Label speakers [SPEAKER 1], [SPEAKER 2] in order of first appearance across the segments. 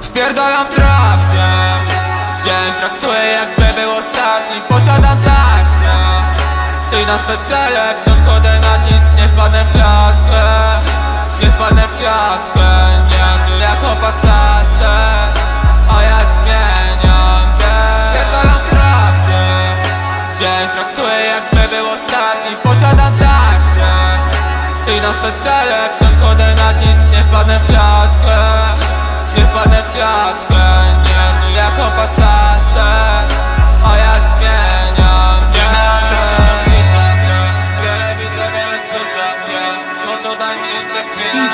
[SPEAKER 1] Wpierdalam w trawce Dzień traktuję jakby był ostatni. Posiadam tarczę. Cyj na swe cele Wciąż kładę nacisk. Nie wpadnę w klatkę. Nie wpadnę w klatkę. Nie tu jako pasasę A ja zmieniam bieg Wpierdalam w trawce Dzień traktuję jakby był ostatni. Posiadam tarczę. Cyj na swe cele Wciąż kładę pasasę A ja zmieniam bieg Wiele widzę, wiele słyszę to daj mi jeszcze chwilę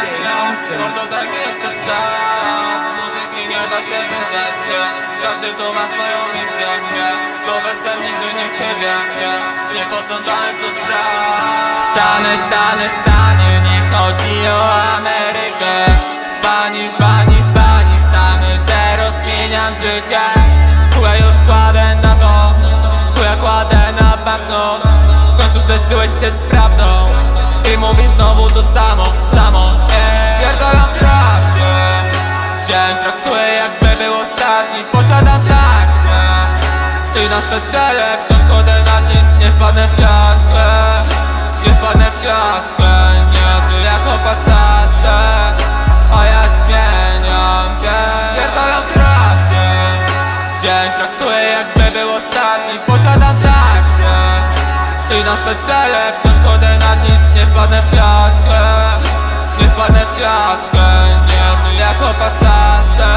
[SPEAKER 1] to daj mi jeszcze czas Muzyki nie da się wyrzec. Każdy tu ma swoją misję. To wersem nigdy nie chybie nie. Nie pożądałem tu spraw Stany, stany, stanie Nie chodzi o Amerykę bani, w bani Stamy, że rozmieniam życie Zderzyłeś się z prawdą I mówisz znowu to samo, samo. Ej, Pierdolam trasę Dzień traktuję jakby był ostatni. Posiadam tarczę Cyj na swe cele Wciąż kładę nacisk? Nie wpadnę w klatkę. Nie wpadnę w klatkę. Nie tu jako pasasę A ja zmieniam bieg Pierdolam trasę Dzień traktuję jakby Cyj na swe cele Wciąż kładę nacisk Nie wpadnę w klatkę. Nie wpadnę w klatkę Nie tu jako pasasę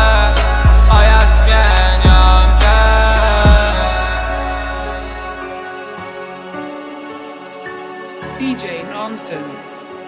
[SPEAKER 1] A ja zmieniam bieg
[SPEAKER 2] CJ Nonsense.